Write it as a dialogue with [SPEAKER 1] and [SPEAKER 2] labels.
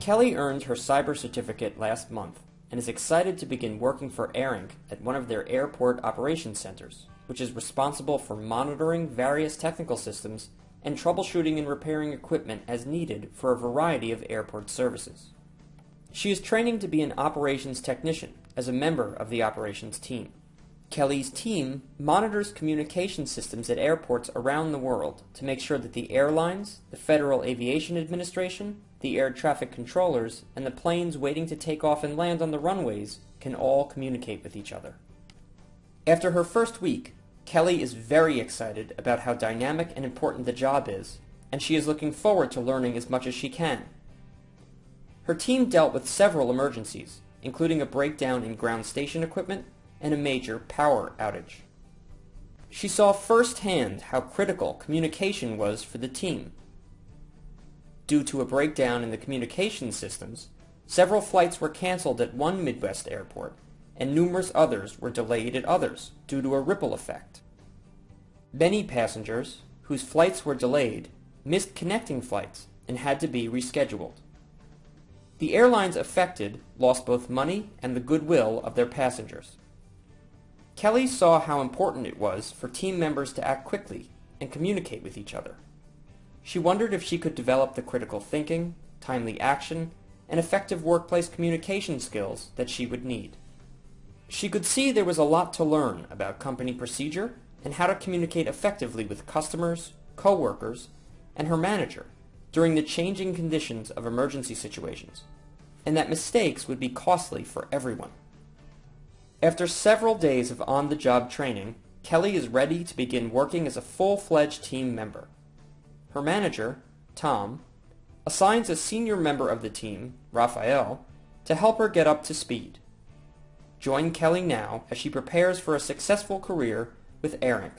[SPEAKER 1] Kelly earned her cyber certificate last month and is excited to begin working for AirInc at one of their airport operations centers, which is responsible for monitoring various technical systems and troubleshooting and repairing equipment as needed for a variety of airport services. She is training to be an operations technician as a member of the operations team. Kelly's team monitors communication systems at airports around the world to make sure that the airlines, the Federal Aviation Administration, the air traffic controllers, and the planes waiting to take off and land on the runways can all communicate with each other. After her first week, Kelly is very excited about how dynamic and important the job is, and she is looking forward to learning as much as she can. Her team dealt with several emergencies, including a breakdown in ground station equipment and a major power outage. She saw firsthand how critical communication was for the team. Due to a breakdown in the communication systems, several flights were canceled at one Midwest airport, and numerous others were delayed at others due to a ripple effect. Many passengers, whose flights were delayed, missed connecting flights and had to be rescheduled. The airlines affected lost both money and the goodwill of their passengers. Kelly saw how important it was for team members to act quickly and communicate with each other. She wondered if she could develop the critical thinking, timely action, and effective workplace communication skills that she would need. She could see there was a lot to learn about company procedure and how to communicate effectively with customers, coworkers, and her manager during the changing conditions of emergency situations, and that mistakes would be costly for everyone. After several days of on-the-job training, Kelly is ready to begin working as a full-fledged team member. Her manager, Tom, assigns a senior member of the team, Raphael, to help her get up to speed. Join Kelly now as she prepares for a successful career with AirInc.